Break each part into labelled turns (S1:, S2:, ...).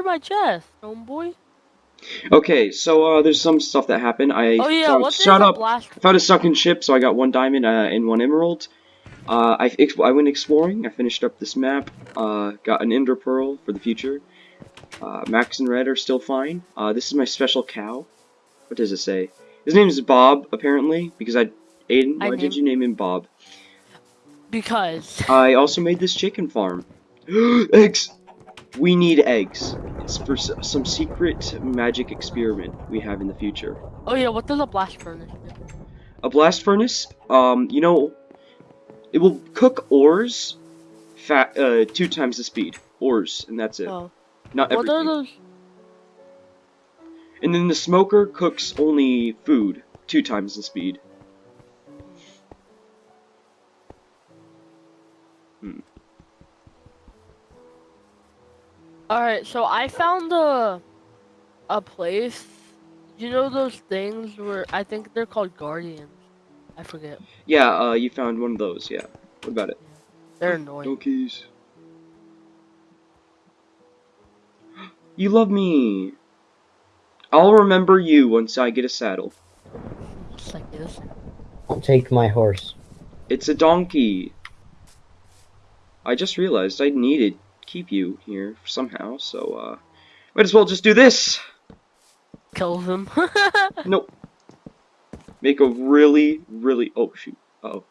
S1: through my chest, homeboy.
S2: Okay, so uh, there's some stuff that happened. I
S1: Oh yeah,
S2: found, shut up.
S1: blast?
S2: I found a sunken ship, so I got one diamond uh, and one emerald. Uh, I I went exploring. I finished up this map. Uh, got an ender pearl for the future. Uh, Max and Red are still fine. Uh, this is my special cow. What does it say? His name is Bob, apparently, because I. Aiden,
S1: I
S2: why did you name him Bob?
S1: Because
S2: I also made this chicken farm. eggs! We need eggs. It's for s some secret magic experiment we have in the future.
S1: oh yeah, what does a blast furnace do?
S2: A blast furnace, um, you know, it will cook ores fat, uh, two times the speed. Ores, and that's it.
S1: Oh,
S2: Not
S1: what are those?
S2: And then the smoker cooks only food two times the speed.
S1: All right, so I found a a place. You know those things where I think they're called guardians. I forget.
S2: Yeah, uh, you found one of those, yeah. What about it?
S1: They're annoying.
S2: Donkeys. You love me. I'll remember you once I get a saddle.
S1: Just like this.
S3: Don't take my horse.
S2: It's a donkey. I just realized I needed to keep you here somehow, so uh might as well just do this.
S1: Kill them.
S2: Nope. Make a really, really oh shoot. Uh oh.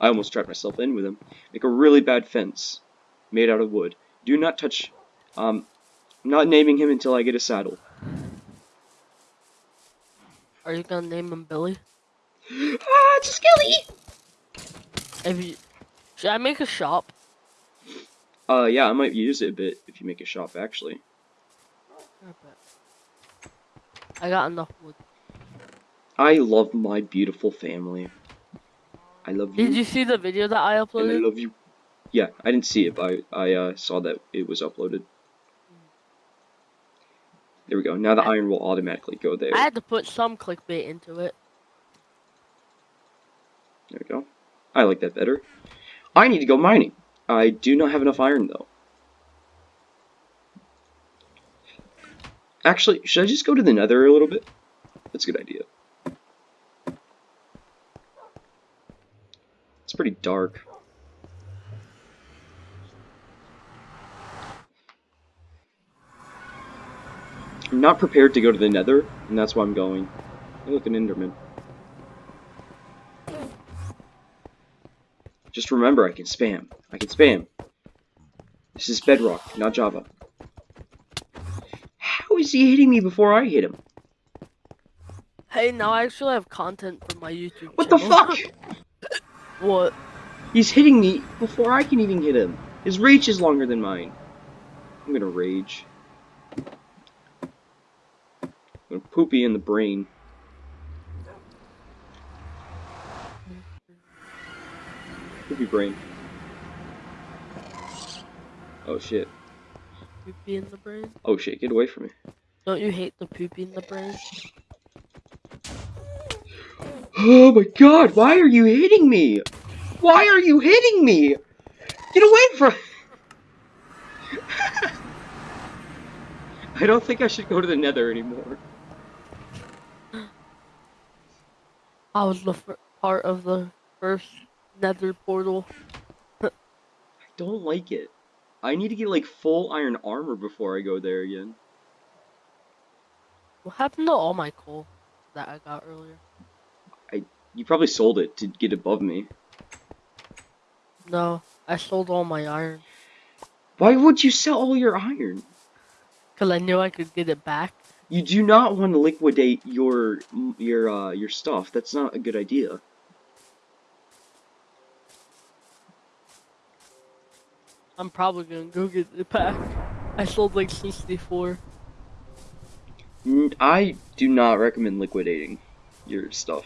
S2: I almost trapped myself in with him. Make a really bad fence. Made out of wood. Do not touch um I'm not naming him until I get a saddle.
S1: Are you gonna name him Billy?
S2: ah, it's a skelly!
S1: If you, should I make a shop?
S2: Uh yeah, I might use it a bit if you make a shop actually.
S1: I got enough wood.
S2: I love my beautiful family. I love you.
S1: Did you see the video that I
S2: and I love you. Yeah, I didn't see it, but I, I uh, saw that it was uploaded. There we go. Now the iron will automatically go there.
S1: I had to put some clickbait into it.
S2: There we go. I like that better. I need to go mining. I do not have enough iron, though. Actually, should I just go to the nether a little bit? That's a good idea. It's pretty dark. I'm not prepared to go to the nether, and that's why I'm going. Hey, look, an enderman. Just remember, I can spam. I can spam. This is Bedrock, not Java. How is he hitting me before I hit him?
S1: Hey, now I actually have content for my YouTube
S2: What the fuck?
S1: What?
S2: He's hitting me before I can even hit him. His reach is longer than mine. I'm gonna rage. I'm gonna poopy in the brain. Poopy brain. Oh shit.
S1: Poopy in the brain?
S2: Oh shit, get away from me.
S1: Don't you hate the poopy in the brain?
S2: Oh my god, why are you hitting me? Why are you hitting me? Get away from I don't think I should go to the nether anymore.
S1: I was the part of the first nether portal.
S2: I don't like it. I need to get like full iron armor before I go there again.
S1: What happened to all my coal that I got earlier?
S2: I You probably sold it to get above me.
S1: No, I sold all my iron.
S2: Why would you sell all your iron?
S1: Because I knew I could get it back.
S2: You do not want to liquidate your your uh your stuff. That's not a good idea.
S1: I'm probably gonna go get the pack. I sold like 64.
S2: Mm, I do not recommend liquidating your stuff.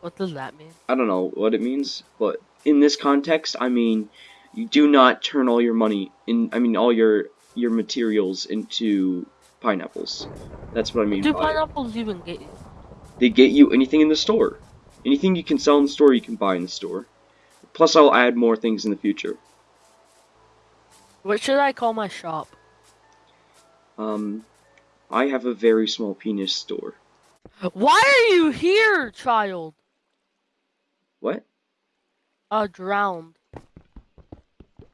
S1: What does that mean?
S2: I don't know what it means, but in this context, I mean, you do not turn all your money in. I mean, all your your materials into pineapples. That's what I mean.
S1: Do
S2: by it.
S1: pineapples even get you?
S2: They get you anything in the store. Anything you can sell in the store, you can buy in the store. Plus, I'll add more things in the future.
S1: What should I call my shop?
S2: Um, I have a very small penis store.
S1: Why are you here, child?
S2: What?
S1: Uh, drowned.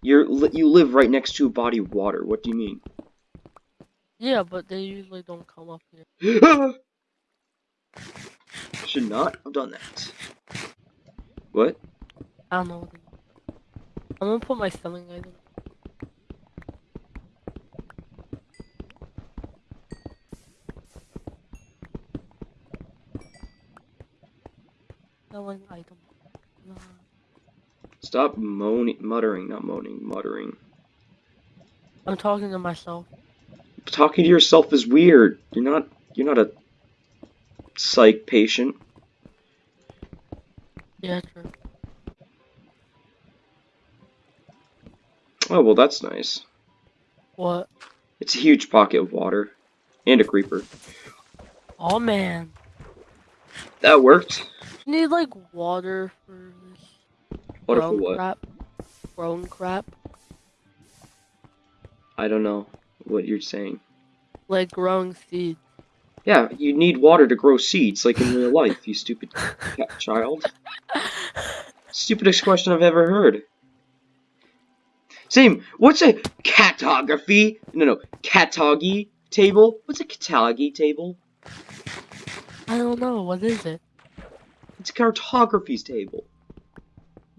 S2: You're li- you live right next to a body of water. What do you mean?
S1: Yeah, but they usually don't come up here.
S2: Should not have done that. What?
S1: I don't know. I'm gonna put my selling item. Item. Uh,
S2: Stop moaning, muttering, not moaning, muttering.
S1: I'm talking to myself.
S2: Talking to yourself is weird. You're not. You're not a psych patient.
S1: Yeah, true.
S2: Oh well, that's nice.
S1: What?
S2: It's a huge pocket of water and a creeper.
S1: Oh man.
S2: That worked.
S1: You need like water for this
S2: if
S1: grown
S2: what?
S1: crap. Grown crap.
S2: I don't know what you're saying.
S1: Like growing seeds.
S2: Yeah, you need water to grow seeds, like in real life, you stupid cat child. Stupidest question I've ever heard. Same. What's a catography? No, no, catology table. What's a catalogy table?
S1: I don't know, what is it?
S2: It's a cartography's table.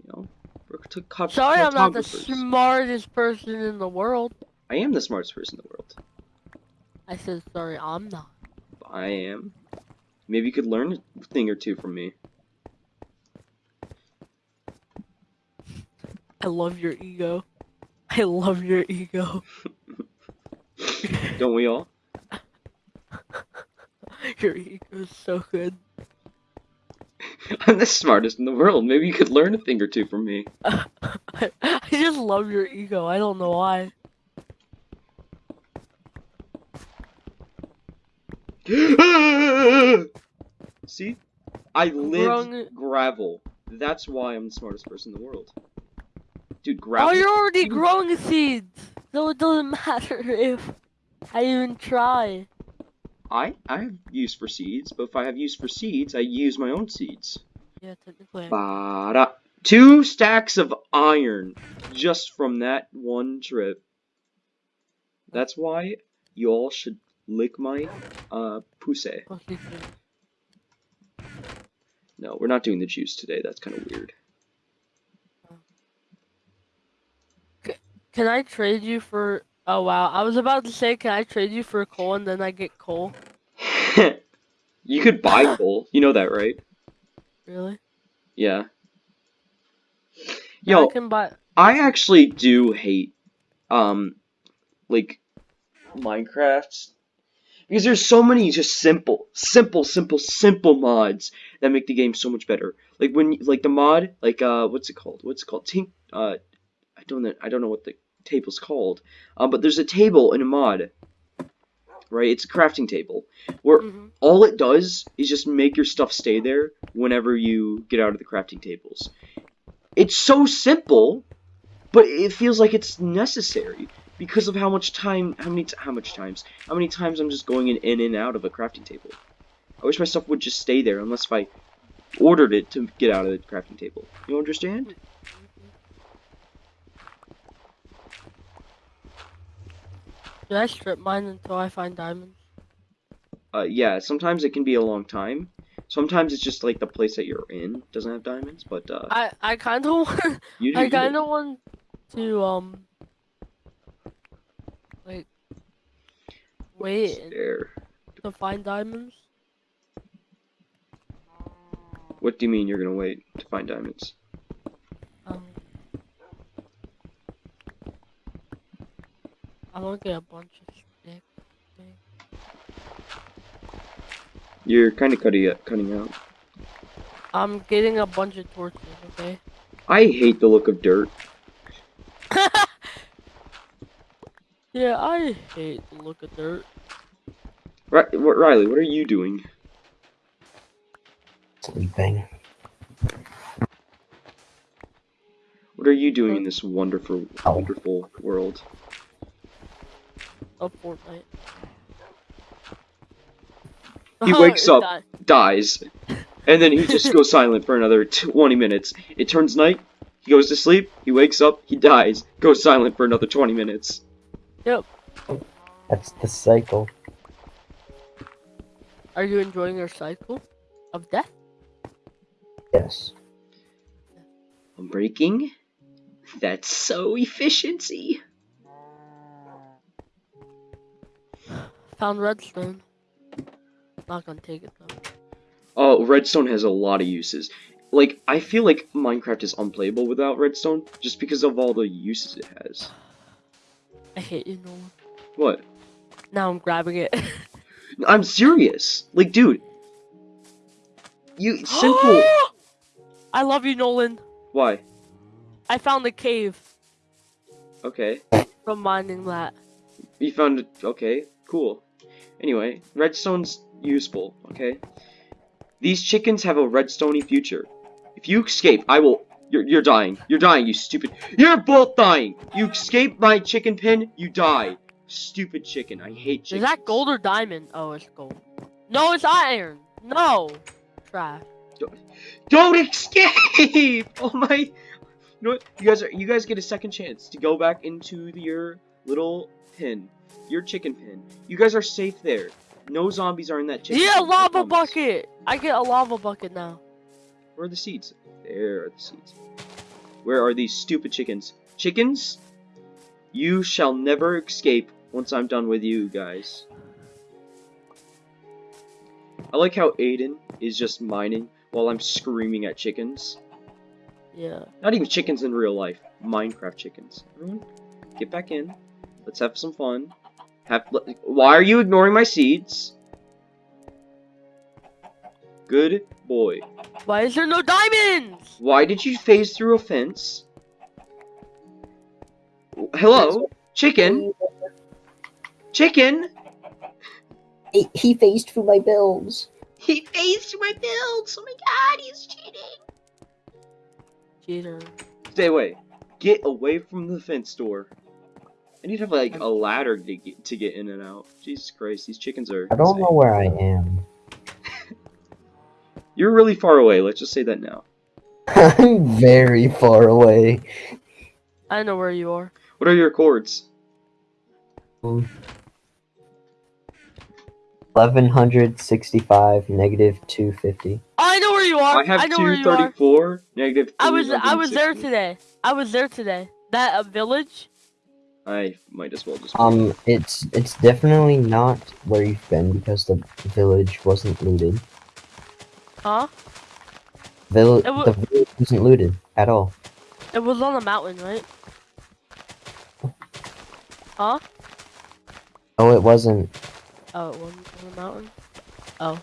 S2: You know, for
S1: Sorry I'm not the smartest person in the world.
S2: I am the smartest person in the world.
S1: I said sorry, I'm not.
S2: I am. Maybe you could learn a thing or two from me.
S1: I love your ego. I love your ego.
S2: Don't we all?
S1: Your ego is so good.
S2: I'm the smartest in the world. Maybe you could learn a thing or two from me.
S1: I, I just love your ego. I don't know why.
S2: See? I live
S1: Wrong-
S2: gravel. That's why I'm the smartest person in the world. Dude,
S1: Oh,
S2: gravel.
S1: you're already growing seeds, so it doesn't matter if I even try.
S2: I I have use for seeds, but if I have use for seeds, I use my own seeds.
S1: Yeah, technically.
S2: Ba-da. Two stacks of iron just from that one trip. That's why you all should lick my uh pussy. No, we're not doing the juice today. That's kind of weird.
S1: Can I trade you for? Oh wow, I was about to say, can I trade you for coal and then I get coal?
S2: you could buy coal. You know that, right?
S1: Really?
S2: Yeah.
S1: Yeah,
S2: Yo,
S1: I can buy.
S2: I actually do hate, um, like, Minecraft. Because there's so many just simple, simple, simple, simple mods that make the game so much better. Like when, like the mod, like, uh, what's it called? What's it called? Tink, uh, I don't know, I don't know what the table's called. Um, but there's a table in a mod, right? It's a crafting table where
S1: Mhm.
S2: all it does is just make your stuff stay there whenever you get out of the crafting tables. It's so simple, but it feels like it's necessary because of how much time, how many, t- how much times, how many times I'm just going in, in and out of a crafting table. I wish my stuff would just stay there unless if I ordered it to get out of the crafting table. You understand?
S1: Should I strip mine until I find diamonds?
S2: Uh, yeah, sometimes it can be a long time. Sometimes it's just like the place that you're in doesn't have diamonds, but uh,
S1: I I kind of want. I kind of want to um. Like. Wait to find diamonds.
S2: What do you mean you're gonna wait to find diamonds?
S1: Um. I want to get a bunch of sticks.
S2: You're kind of cutting it, cutting out.
S1: I'm getting a bunch of torches. Okay.
S2: I hate the look of dirt.
S1: yeah, I hate the look of dirt.
S2: Ri- what- Riley, what are you doing?
S3: Sleeping.
S2: What are you doing in this wonderful, wonderful world?
S1: Of Fortnite.
S2: He oh,
S1: wakes
S2: up.
S1: died.
S2: dies, and then he just goes silent for another 20 minutes. It turns night, he goes to sleep, he wakes up, he dies, goes silent for another 20 minutes. Yep.
S3: That's the cycle.
S1: Are you enjoying your cycle of death?
S3: Yes.
S2: I'm breaking. That's so efficiency.
S1: Found redstone. Not gonna take it though.
S2: Oh, redstone has a lot of uses. Like, I feel like Minecraft is unplayable without redstone, just because of all the uses it has.
S1: I hate you, Nolan.
S2: What?
S1: Now I'm grabbing it.
S2: I'm serious. Like, dude. You, simple.
S1: I love you, Nolan.
S2: Why?
S1: I found a cave
S2: Okay.
S1: from mining that.
S2: You found it. Okay, cool. Anyway, redstone's useful, okay? These chickens have a redstony future. If you escape, I will. You're, you're dying. You're dying, you stupid. You're both dying! You escape my chicken pen, you die. Stupid chicken. I hate
S1: Is that gold or diamond? Oh, it's gold. No, it's iron. No. Trash.
S2: Don't escape! Oh my. You know what? You guys are. You guys get a second chance to go back into your little pen, your chicken pen. You guys are safe there. No zombies are in that chicken.
S1: Yeah,
S2: pen,
S1: lava bucket. I get a lava bucket now.
S2: Where are the seeds? There are the seeds. Where are these stupid chickens? Chickens? You shall never escape once I'm done with you guys. I like how Aiden is just mining while I'm screaming at chickens.
S1: Yeah.
S2: Not even chickens in real life. Minecraft chickens. Everyone, get back in. Let's have some fun. Have. Why are you ignoring my seeds? Good boy.
S1: Why is there no diamonds?
S2: Why did you phase through a fence? Hello? Chicken? Chicken?
S3: He, he phased through my bills.
S2: He phased through my builds! Oh my god, he's cheating!
S1: Cheater.
S2: Stay away. Get away from the fence door. I need to have like a ladder to get, to get in and out. Jesus Christ, these chickens are.
S3: I don't
S2: insane.
S3: know where I am.
S2: You're really far away, let's just say that now.
S3: I'm very far away.
S1: I know where you are.
S2: What are your chords?
S3: Um, 1165 negative 250.
S1: I know where you are.
S2: I have
S1: know where you are.
S2: 234, negative
S1: I was I was there today. I was there today. That a village?
S2: I might as well just.
S3: Um, it's it's definitely not where you've been because the village wasn't looted.
S1: Huh?
S3: Vill-
S1: It
S3: the village wasn't looted at all.
S1: It was on a mountain, right? Huh?
S3: Oh, it wasn't.
S1: Oh, it wasn't on a mountain. Oh.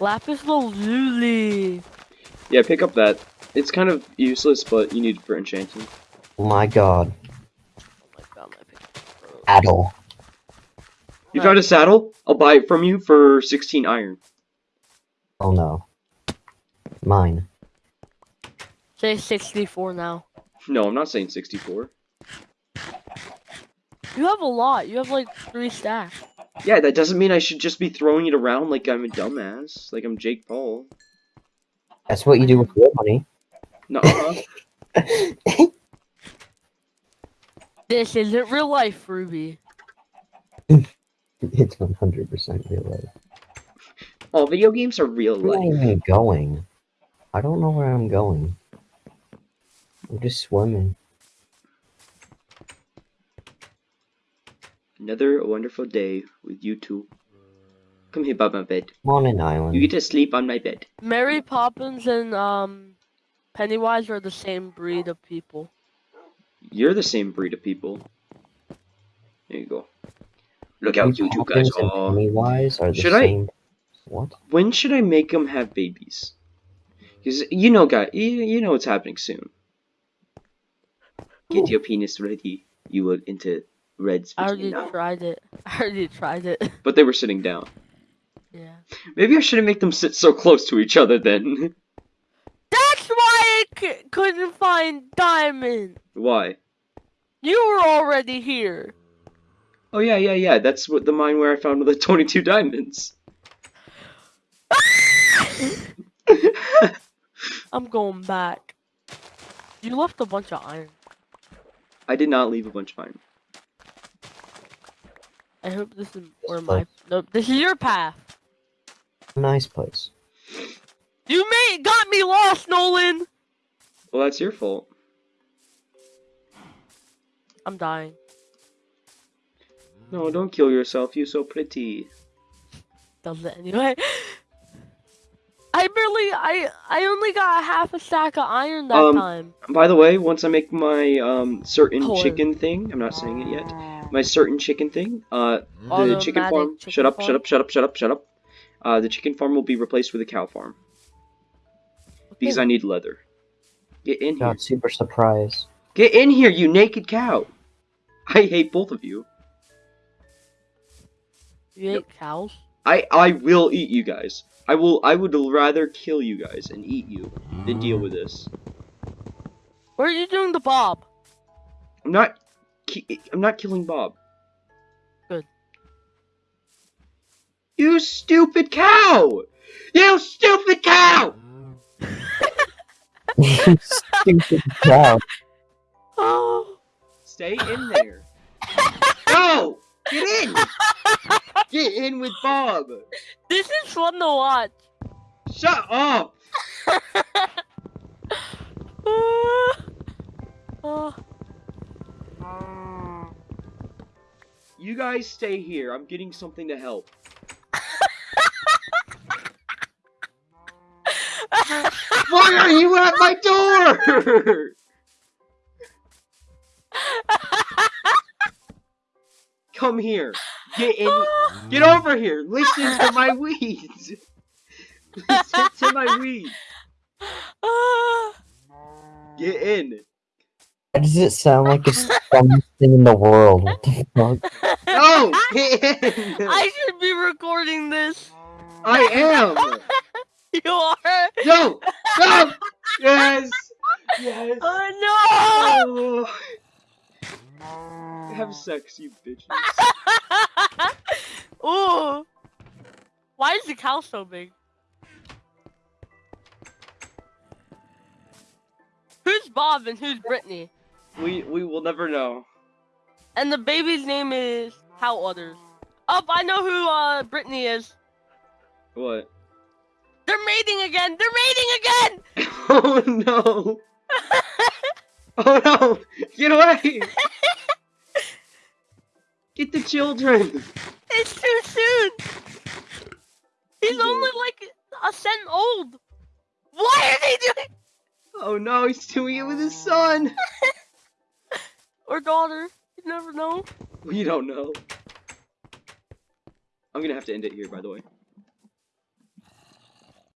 S1: Lapis lazuli.
S2: Yeah, pick up that. It's kind of useless, but you need it for enchanting.
S3: Oh my god.
S1: Oh my god, my picture.
S3: At all.
S2: You found a saddle? I'll buy it from you for 16 iron.
S3: Oh no. Mine.
S1: Say 64 now.
S2: No, I'm not saying 64.
S1: You have a lot. You have like three stacks.
S2: Yeah, that doesn't mean I should just be throwing it around like I'm a dumbass. Like I'm Jake Paul.
S3: That's what you do with your money.
S2: No, uh-huh.
S1: This isn't real life, Ruby.
S3: it's 100% real life.
S2: oh, video games are real life.
S3: Where am I going? I don't know where I'm going. I'm just swimming.
S2: Another wonderful day with you two. Come here by my bed.
S3: I'm on an island.
S2: You get to sleep on my bed.
S1: Mary Poppins and um Pennywise are the same breed of people.
S2: You're the same breed of people. There you go. Look out, you two guys
S3: Poppins and
S2: are.
S3: Pennywise are the
S2: Should I-
S3: same. What?
S2: When should I make them have babies? Because you know, guy, you, you know what's happening soon. Get
S1: Ooh.
S2: your penis ready. You will into Red's
S1: I already
S2: vagina.
S1: tried it. I already tried it.
S2: But they were sitting down.
S1: Yeah.
S2: Maybe I shouldn't make them sit so close to each other then.
S1: That's why c- couldn't find diamond.
S2: Why?
S1: You were already here.
S2: Oh yeah, yeah, yeah. That's what the mine where I found the 22 diamonds.
S1: I'm going back. You left a bunch of iron.
S2: I did not leave a bunch of iron.
S1: I hope this is where my nope. This is your path.
S3: Nice place.
S1: You made got me lost, Nolan.
S2: Well, that's your fault.
S1: I'm dying.
S2: No, don't kill yourself. You're so pretty.
S1: Does it anyway? I barely. I I only got half a stack of iron that
S2: Um,
S1: time.
S2: By the way, once I make my um certain
S1: Hold
S2: chicken thing, I'm not saying it yet. My certain chicken thing, uh, the
S1: Automatic
S2: chicken farm.
S1: chicken
S2: shut up!
S1: farm?
S2: Shut up! Shut up! Shut up! Shut up! Uh, the chicken farm will be replaced with a cow farm because I need leather. Get in here!
S3: Not super surprised.
S2: Get in here, you naked cow! I hate both of you.
S1: You ate cows.
S2: I I will eat you guys. I will. I would rather kill you guys and eat you than deal with this.
S1: What are you doing to Bob?
S2: I'm not. I'm not killing Bob. You stupid cow! You stupid cow!
S3: Stupid cow.
S1: Oh.
S2: Stay in there. no! Get in! Get in with Bob!
S1: This is fun to watch.
S2: Shut up!
S1: Oh.
S2: You guys stay here. I'm getting something to help. Why are you at my door? Come here. Get in. Get over here. Listen to my weeds. Listen to my weeds. Get in.
S3: Why does it sound like it's the dumbest thing in the world? What the fuck?
S2: No, get in.
S1: I should be recording this.
S2: I am.
S1: You are.
S2: No, no. Yes. Yes.
S1: Oh
S2: Oh. Have sex, you bitches.
S1: no! Ooh. Why is the cow so big? Who's Bob and who's Brittany?
S2: We we will never know.
S1: And the baby's name is How Others. Up, I know who uh Brittany is.
S2: What?
S1: They're mating again. They're mating again.
S2: Oh no! Oh no! Get away! Get the children!
S1: It's too soon. He's only like a cent old. Why are they doing?
S2: Oh no, he's doing it with his son!
S1: Or daughter? You never know.
S2: We don't know. I'm gonna have to end it here, by the way.